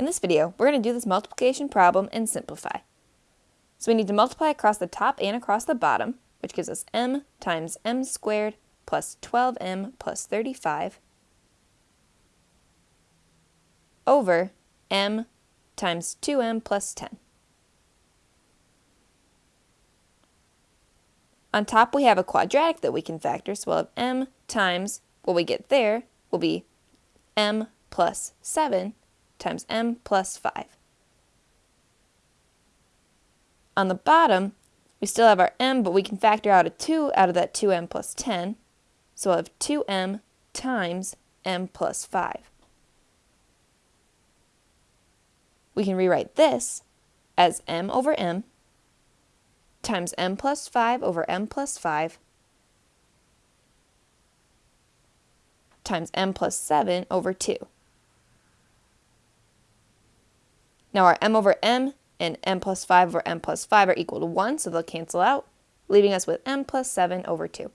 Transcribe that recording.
In this video, we're going to do this multiplication problem and simplify. So we need to multiply across the top and across the bottom, which gives us m times m squared plus 12m plus 35 over m times 2m plus 10. On top we have a quadratic that we can factor, so we'll have m times what we get there will be m plus 7 times m plus 5. On the bottom, we still have our m, but we can factor out a 2 out of that 2m plus 10. So we'll have 2m times m plus 5. We can rewrite this as m over m times m plus 5 over m plus 5 times m plus 7 over 2. Now our m over m and m plus 5 over m plus 5 are equal to 1, so they'll cancel out, leaving us with m plus 7 over 2.